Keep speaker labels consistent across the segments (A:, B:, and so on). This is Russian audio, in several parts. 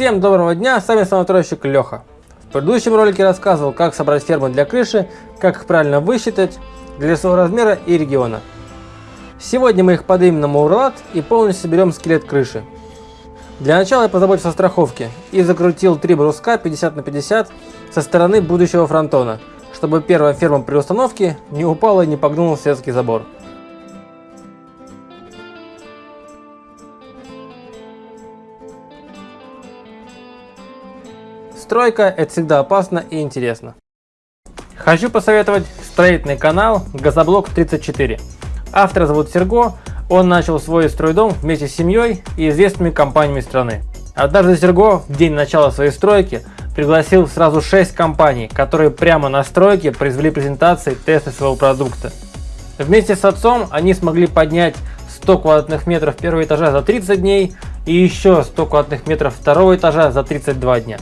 A: Всем доброго дня, с вами самостройщик Леха. В предыдущем ролике рассказывал, как собрать фермы для крыши, как их правильно высчитать для своего размера и региона. Сегодня мы их поднимем на Мурлат и полностью соберем скелет крыши. Для начала я позаботился о страховке и закрутил три бруска 50 на 50 со стороны будущего фронтона, чтобы первая ферма при установке не упала и не погнула светский забор. Стройка – это всегда опасно и интересно. Хочу посоветовать строительный канал Газоблок 34. Автора зовут Серго, он начал свой стройдом вместе с семьей и известными компаниями страны. Однажды Серго в день начала своей стройки пригласил сразу 6 компаний, которые прямо на стройке произвели презентации тесты своего продукта. Вместе с отцом они смогли поднять 100 квадратных метров первого этажа за 30 дней и еще 100 квадратных метров второго этажа за 32 дня.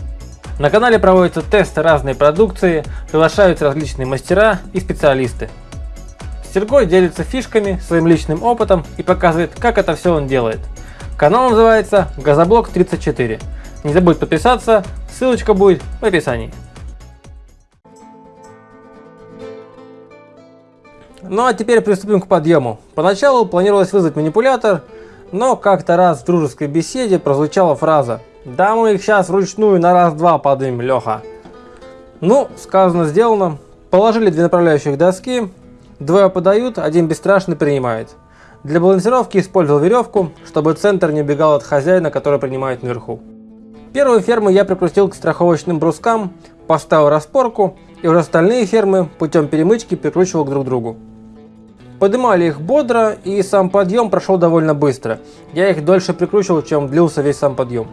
A: На канале проводятся тесты разной продукции, приглашаются различные мастера и специалисты. Сергой делится фишками, своим личным опытом и показывает, как это все он делает. Канал называется Газоблок 34. Не забудь подписаться, ссылочка будет в описании. Ну а теперь приступим к подъему. Поначалу планировалось вызвать манипулятор, но как-то раз в дружеской беседе прозвучала фраза да мы их сейчас вручную на раз-два подымем, Леха. Ну, сказано, сделано. Положили две направляющих доски, двое подают, один бесстрашный принимает. Для балансировки использовал веревку, чтобы центр не убегал от хозяина, который принимает наверху. Первую ферму я прикрутил к страховочным брускам, поставил распорку, и уже остальные фермы путем перемычки прикручивал друг другу. Поднимали их бодро, и сам подъем прошел довольно быстро. Я их дольше прикручивал, чем длился весь сам подъем.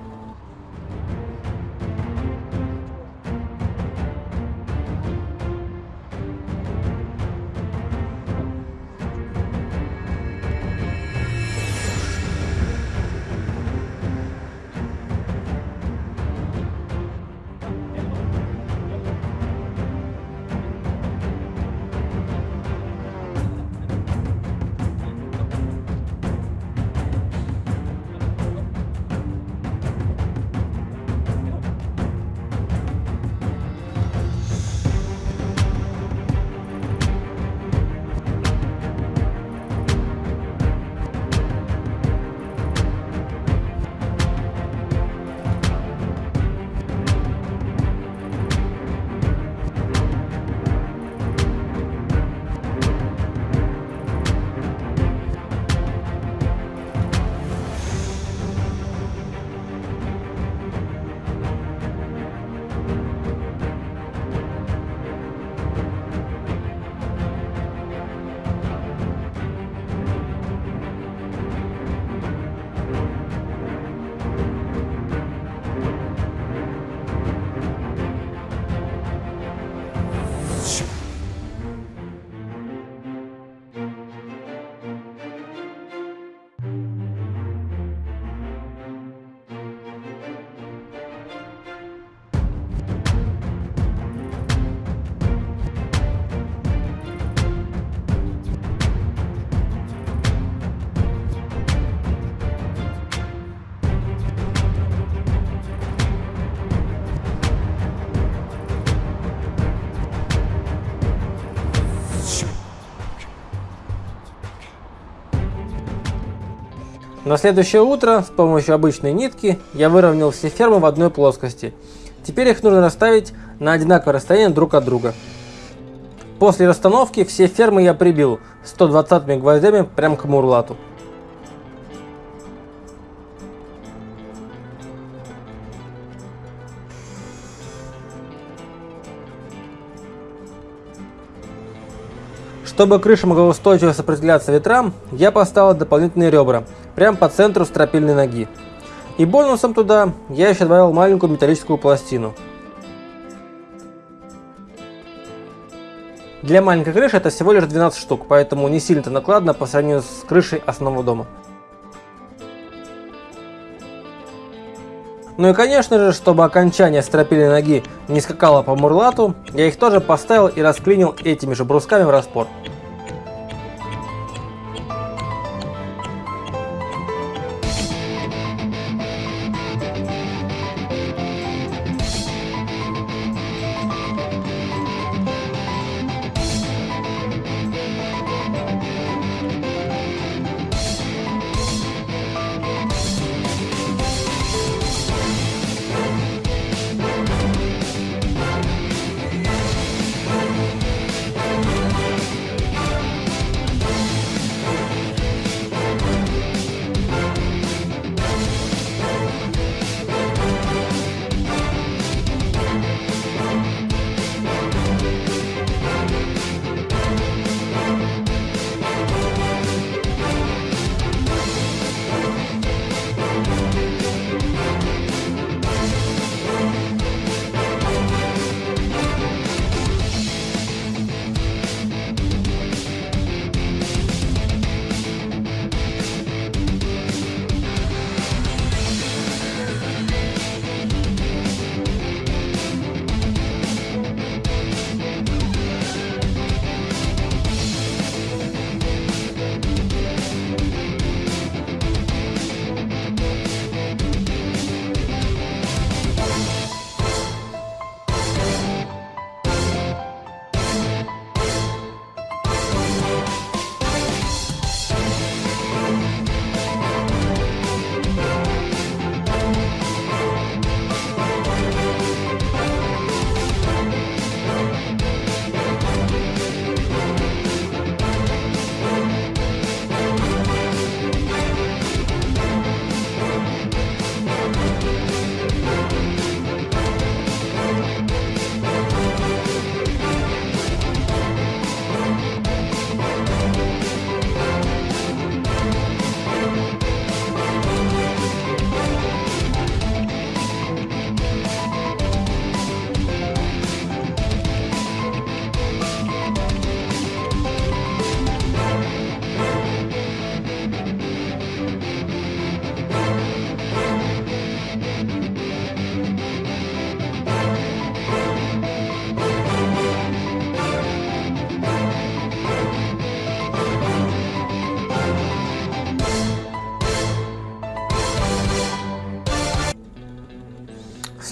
A: На следующее утро с помощью обычной нитки я выровнял все фермы в одной плоскости. Теперь их нужно расставить на одинаковое расстояние друг от друга. После расстановки все фермы я прибил 120 гвоздями прямо к мурлату. Чтобы крыша могла устойчиво сопротивляться ветрам, я поставил дополнительные ребра, прямо по центру стропильной ноги. И бонусом туда я еще добавил маленькую металлическую пластину. Для маленькой крыши это всего лишь 12 штук, поэтому не сильно-то накладно по сравнению с крышей основного дома. Ну и конечно же, чтобы окончание стропильной ноги не скакало по мурлату, я их тоже поставил и расклинил этими же брусками в распор.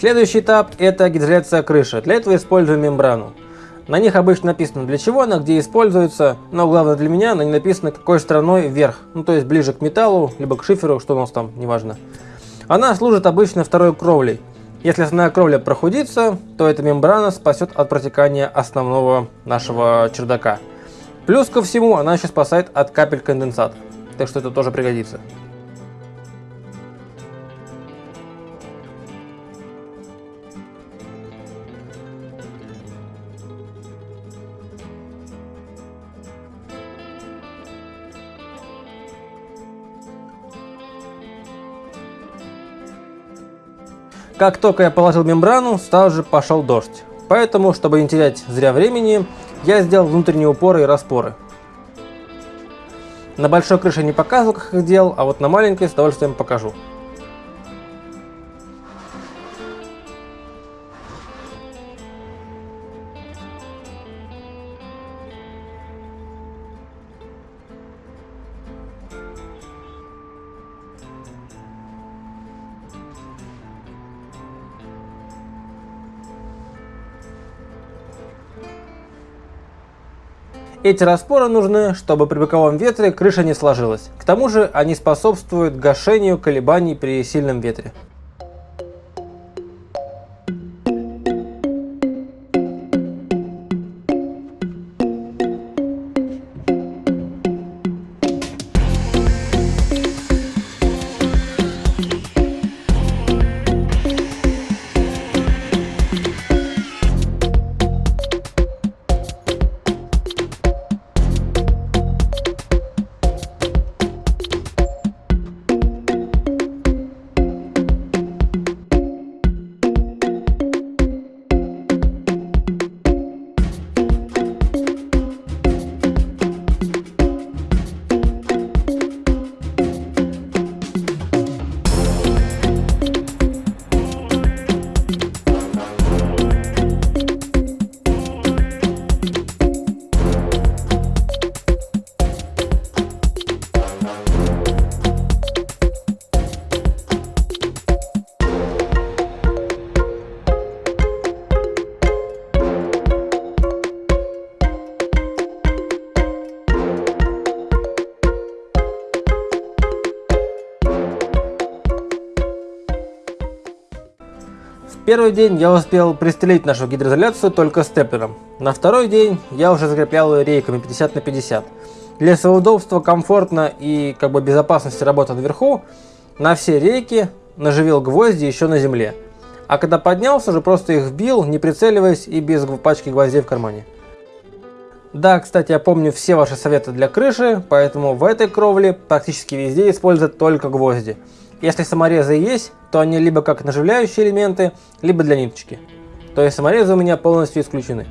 A: Следующий этап это гидроизоляция крыши. Для этого используем мембрану. На них обычно написано для чего она, где используется, но главное для меня, на ней написано какой стороной вверх, ну то есть ближе к металлу, либо к шиферу, что у нас там, неважно. Она служит обычно второй кровлей. Если основная кровля прохудится, то эта мембрана спасет от протекания основного нашего чердака. Плюс ко всему, она еще спасает от капель конденсата, так что это тоже пригодится. Как только я положил мембрану, сразу же пошел дождь. Поэтому, чтобы не терять зря времени, я сделал внутренние упоры и распоры. На большой крыше не показывал, как их делал, а вот на маленькой с удовольствием покажу. Эти распоры нужны, чтобы при боковом ветре крыша не сложилась. К тому же они способствуют гашению колебаний при сильном ветре. Первый день я успел пристрелить нашу гидроизоляцию только степлером. На второй день я уже закреплял ее рейками 50 на 50. Для своего удобства, комфортно и как бы безопасности работы наверху, на все рейки наживил гвозди еще на земле. А когда поднялся, уже просто их вбил, не прицеливаясь и без пачки гвоздей в кармане. Да, кстати, я помню все ваши советы для крыши, поэтому в этой кровле практически везде используют только гвозди. Если саморезы есть, то они либо как наживляющие элементы, либо для ниточки. То есть саморезы у меня полностью исключены.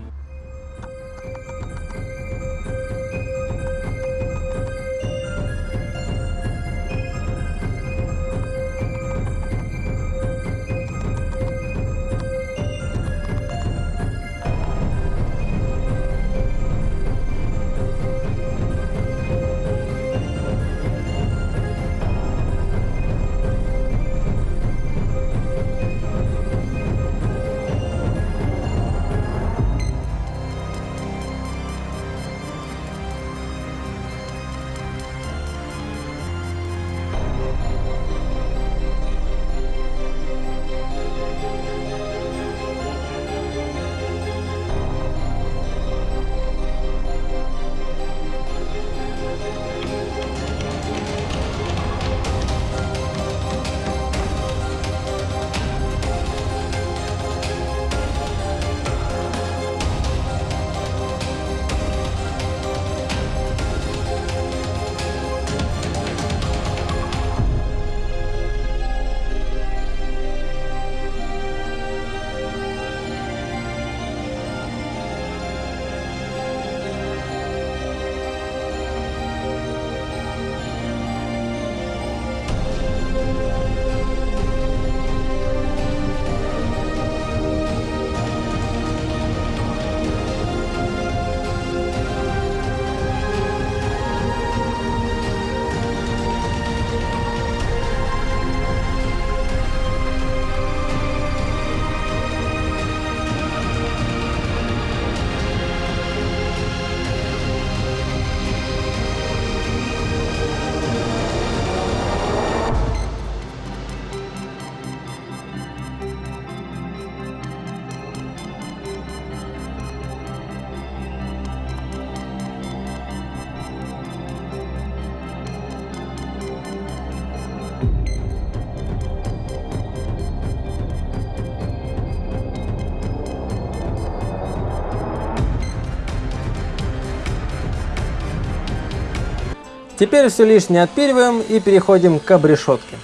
A: Теперь все лишнее отпиливаем и переходим к обрешетке.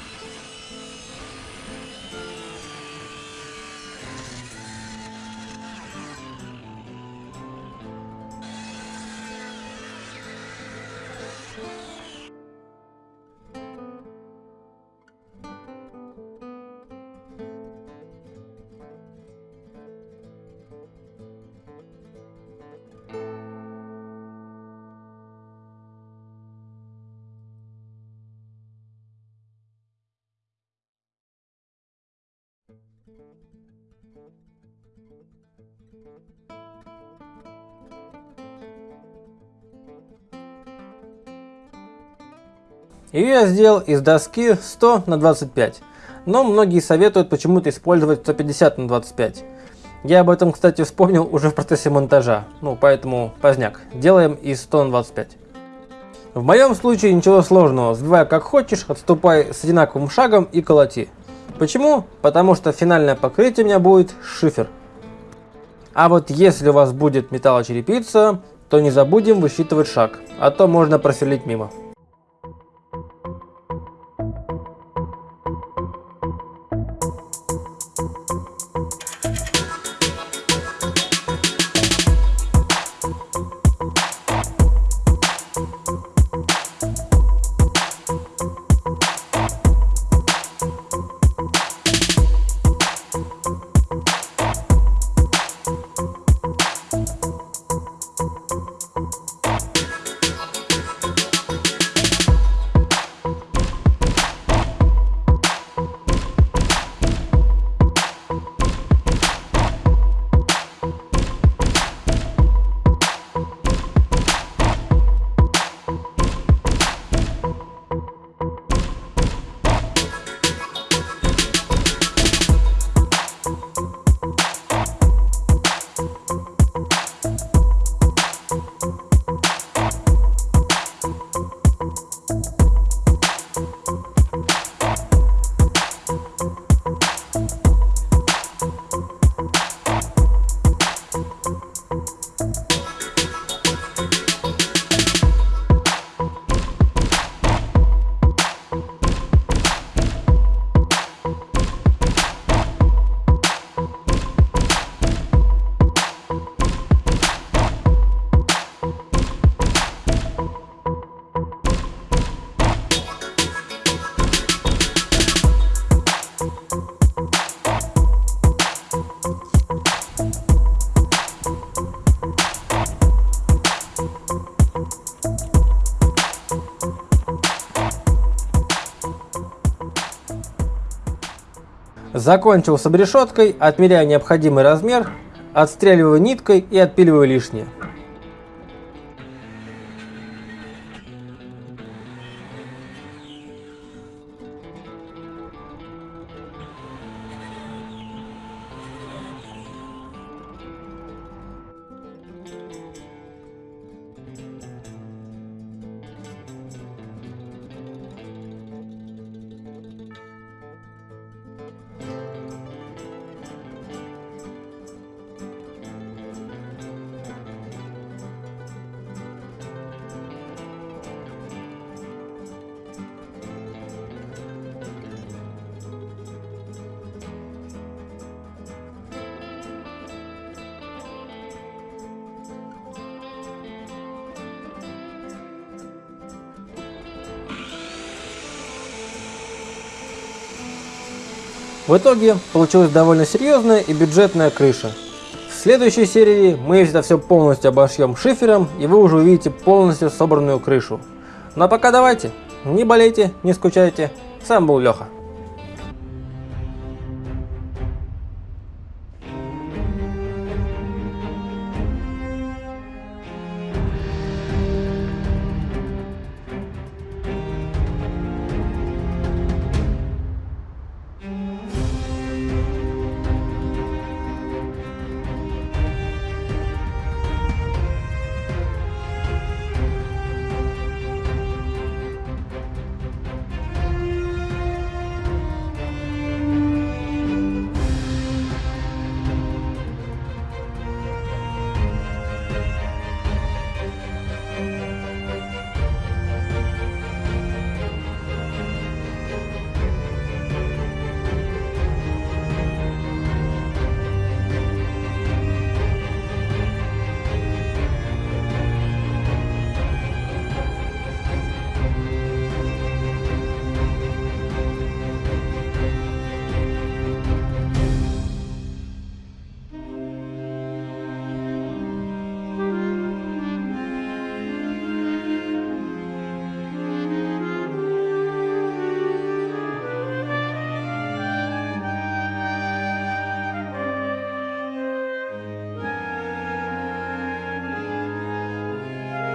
A: Ее я сделал из доски 100 на 25, но многие советуют почему-то использовать 150 на 25. Я об этом, кстати, вспомнил уже в процессе монтажа, ну поэтому поздняк, делаем из 100 на 25. В моем случае ничего сложного, сбивай как хочешь, отступай с одинаковым шагом и колоти. Почему? Потому что финальное покрытие у меня будет шифер. А вот если у вас будет металлочерепица, то не забудем высчитывать шаг, а то можно просверлить мимо. Закончил с обрешеткой, отмеряю необходимый размер, отстреливаю ниткой и отпиливаю лишнее. В итоге получилась довольно серьезная и бюджетная крыша. В следующей серии мы это все полностью обошьем шифером и вы уже увидите полностью собранную крышу. А пока давайте, не болейте, не скучайте. С вами был Леха.